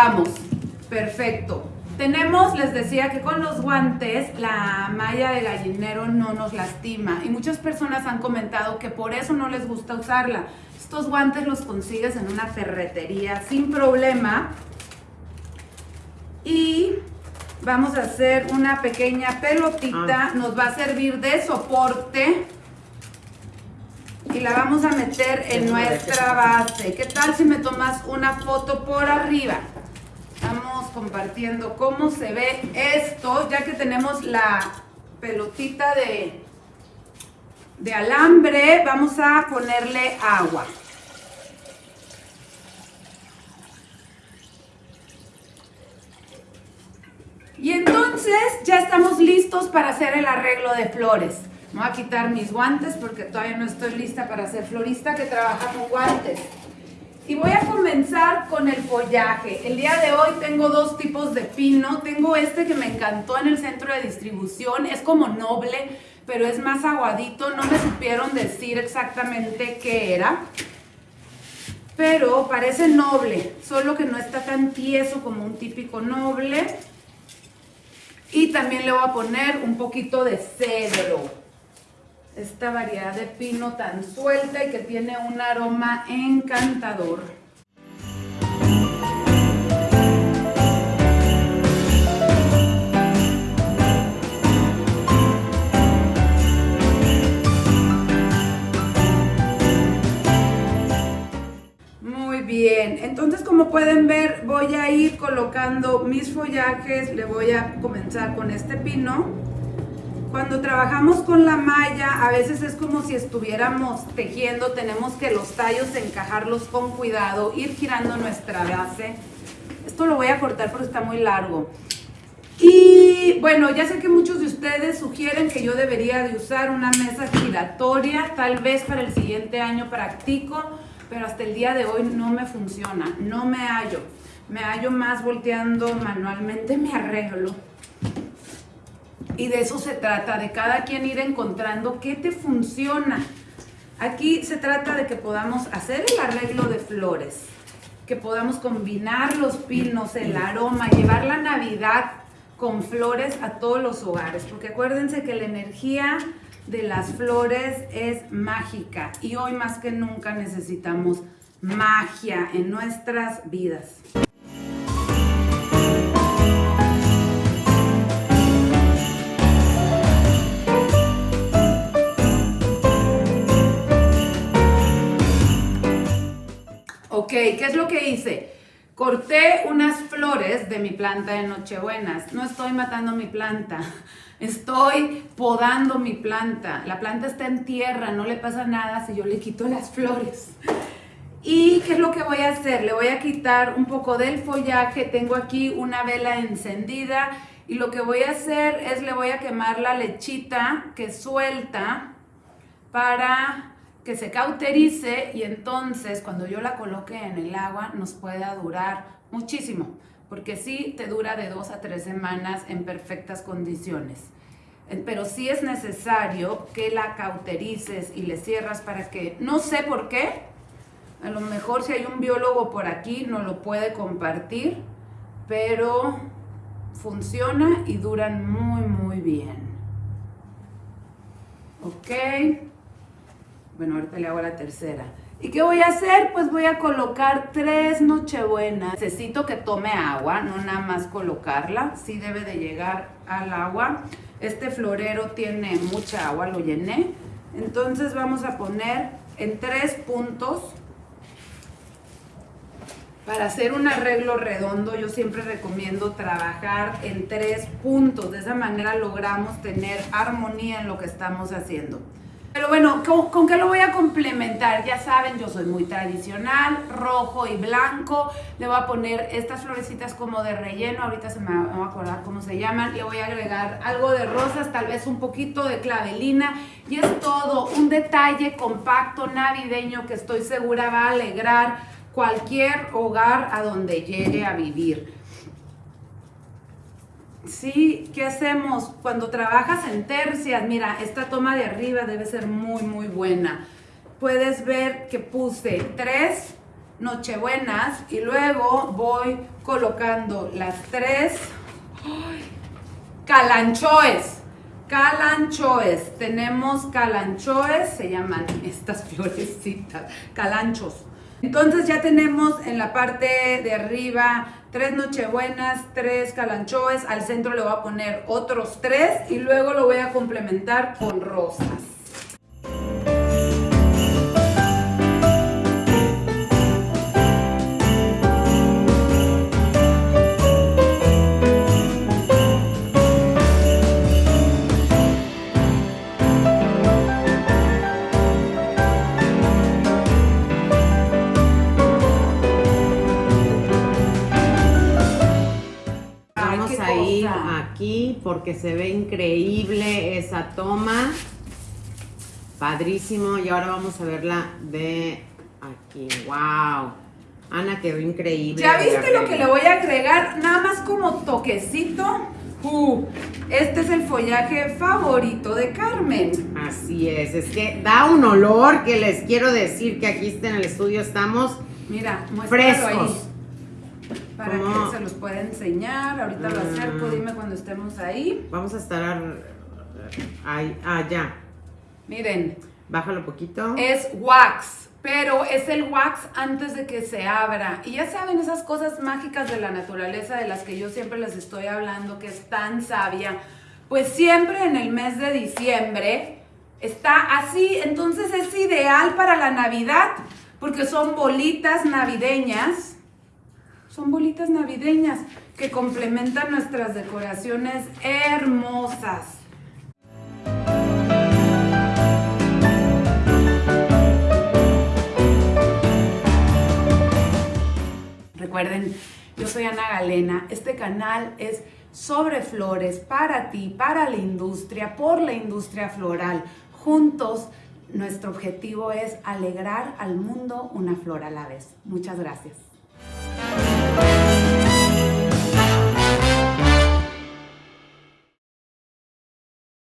Vamos, perfecto. Tenemos, les decía que con los guantes la malla de gallinero no nos lastima y muchas personas han comentado que por eso no les gusta usarla. Estos guantes los consigues en una ferretería sin problema y vamos a hacer una pequeña pelotita, nos va a servir de soporte y la vamos a meter en nuestra base. ¿Qué tal si me tomas una foto por arriba? Compartiendo cómo se ve esto, ya que tenemos la pelotita de, de alambre, vamos a ponerle agua. Y entonces ya estamos listos para hacer el arreglo de flores. Voy a quitar mis guantes porque todavía no estoy lista para ser florista que trabaja con guantes. Y voy a comenzar con el follaje. El día de hoy tengo dos tipos de pino. Tengo este que me encantó en el centro de distribución. Es como noble, pero es más aguadito. No me supieron decir exactamente qué era. Pero parece noble, solo que no está tan tieso como un típico noble. Y también le voy a poner un poquito de cedro. Esta variedad de pino tan suelta y que tiene un aroma encantador. Pueden ver voy a ir colocando mis follajes, le voy a comenzar con este pino. Cuando trabajamos con la malla a veces es como si estuviéramos tejiendo, tenemos que los tallos encajarlos con cuidado, ir girando nuestra base. Esto lo voy a cortar porque está muy largo. Y bueno, ya sé que muchos de ustedes sugieren que yo debería de usar una mesa giratoria, tal vez para el siguiente año practico, pero hasta el día de hoy no me funciona, no me hallo. Me hallo más volteando manualmente mi arreglo. Y de eso se trata, de cada quien ir encontrando qué te funciona. Aquí se trata de que podamos hacer el arreglo de flores, que podamos combinar los pinos, el aroma, llevar la Navidad con flores a todos los hogares, porque acuérdense que la energía de las flores es mágica y hoy más que nunca necesitamos magia en nuestras vidas. Ok, ¿qué es lo que hice? Corté unas flores de mi planta de Nochebuenas. No estoy matando mi planta. Estoy podando mi planta. La planta está en tierra, no le pasa nada si yo le quito las flores. ¿Y qué es lo que voy a hacer? Le voy a quitar un poco del follaje. Tengo aquí una vela encendida y lo que voy a hacer es le voy a quemar la lechita que suelta para que se cauterice y entonces cuando yo la coloque en el agua nos pueda durar muchísimo porque sí te dura de dos a tres semanas en perfectas condiciones. Pero sí es necesario que la cauterices y le cierras para que, no sé por qué, a lo mejor si hay un biólogo por aquí no lo puede compartir, pero funciona y duran muy, muy bien. Ok. Bueno, ahorita le hago la tercera. ¿Y qué voy a hacer? Pues voy a colocar tres nochebuenas. Necesito que tome agua, no nada más colocarla. Sí debe de llegar al agua. Este florero tiene mucha agua, lo llené. Entonces vamos a poner en tres puntos. Para hacer un arreglo redondo yo siempre recomiendo trabajar en tres puntos. De esa manera logramos tener armonía en lo que estamos haciendo. Pero bueno, ¿con, qué lo voy a complementar? Ya saben, yo soy muy tradicional, rojo y blanco. Le voy a poner estas florecitas como de relleno, ahorita se me va, a acordar cómo se llaman. Le voy a agregar algo de rosas, tal vez un poquito de clavelina. Y es todo, un detalle compacto navideño que estoy segura va a alegrar cualquier hogar a donde llegue a vivir. Sí, ¿qué hacemos? Cuando trabajas en tercias, mira, esta toma de arriba debe ser muy, muy buena. Puedes ver que puse tres nochebuenas y luego voy colocando las tres calanchoes. Calanchoes. Tenemos calanchoes, se llaman estas florecitas, calanchos. Entonces ya tenemos en la parte de arriba tres nochebuenas, tres calanchoes, al centro le voy a poner otros tres y luego lo voy a complementar con rosas. Aquí porque se ve increíble esa toma. Padrísimo. Y ahora vamos a verla de aquí. ¡Wow! Ana quedó increíble. ¿Ya viste lo que le voy a agregar? Nada más como toquecito. Uh, este es el follaje favorito de Carmen. Así es, es que da un olor que les quiero decir que aquí en el estudio estamos Mira, frescos. Ahí para que se los pueda enseñar. Ahorita lo acerco, ah. dime cuando estemos ahí. Vamos a estar ahí, allá. Miren. Bájalo poquito. Es wax, pero es el wax antes de que se abra. Y ya saben esas cosas mágicas de la naturaleza de las que yo siempre les estoy hablando, que es tan sabia. Pues siempre en el mes de diciembre está así, entonces es ideal para la Navidad, porque son bolitas navideñas son bolitas navideñas que complementan nuestras decoraciones hermosas. Recuerden, yo soy Ana Galena. Este canal es sobre flores para ti, para la industria, por la industria floral. Juntos, nuestro objetivo es alegrar al mundo una flor a la vez. Muchas gracias.